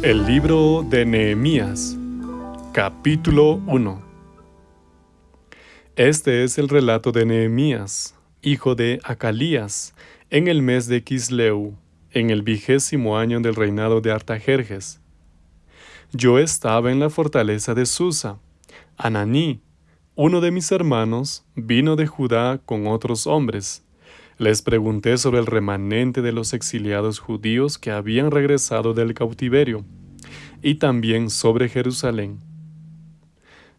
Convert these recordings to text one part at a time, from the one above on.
El libro de Nehemías, capítulo 1 Este es el relato de Nehemías, hijo de Acalías, en el mes de Kisleu, en el vigésimo año del reinado de Artajerjes. Yo estaba en la fortaleza de Susa. Ananí, uno de mis hermanos, vino de Judá con otros hombres. Les pregunté sobre el remanente de los exiliados judíos que habían regresado del cautiverio, y también sobre Jerusalén.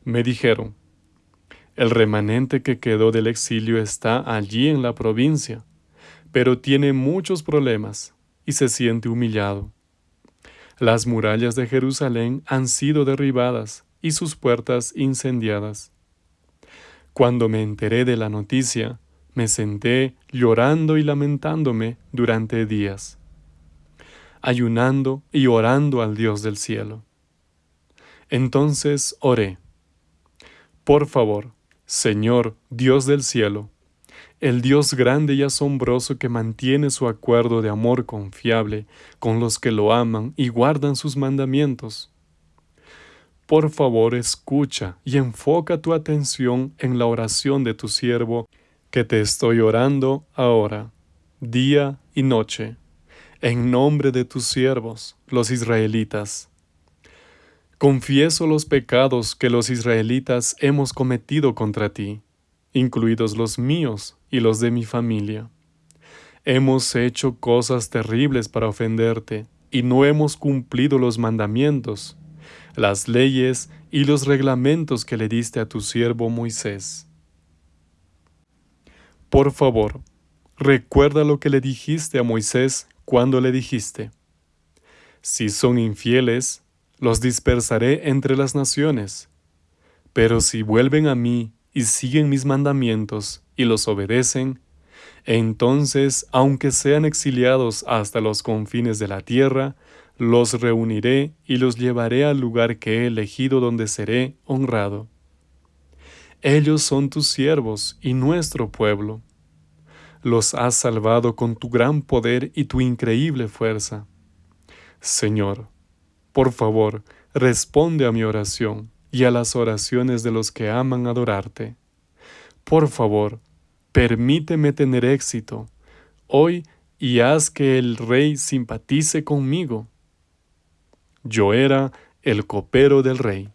Me dijeron, el remanente que quedó del exilio está allí en la provincia, pero tiene muchos problemas y se siente humillado. Las murallas de Jerusalén han sido derribadas y sus puertas incendiadas. Cuando me enteré de la noticia, me senté llorando y lamentándome durante días, ayunando y orando al Dios del cielo. Entonces oré, por favor, Señor Dios del cielo, el Dios grande y asombroso que mantiene su acuerdo de amor confiable con los que lo aman y guardan sus mandamientos. Por favor, escucha y enfoca tu atención en la oración de tu siervo, que te estoy orando ahora, día y noche, en nombre de tus siervos, los israelitas. Confieso los pecados que los israelitas hemos cometido contra ti, incluidos los míos y los de mi familia. Hemos hecho cosas terribles para ofenderte, y no hemos cumplido los mandamientos, las leyes y los reglamentos que le diste a tu siervo Moisés. Por favor, recuerda lo que le dijiste a Moisés cuando le dijiste, Si son infieles, los dispersaré entre las naciones, pero si vuelven a mí y siguen mis mandamientos y los obedecen, entonces, aunque sean exiliados hasta los confines de la tierra, los reuniré y los llevaré al lugar que he elegido donde seré honrado. Ellos son tus siervos y nuestro pueblo. Los has salvado con tu gran poder y tu increíble fuerza. Señor, por favor, responde a mi oración y a las oraciones de los que aman adorarte. Por favor, permíteme tener éxito hoy y haz que el rey simpatice conmigo. Yo era el copero del rey.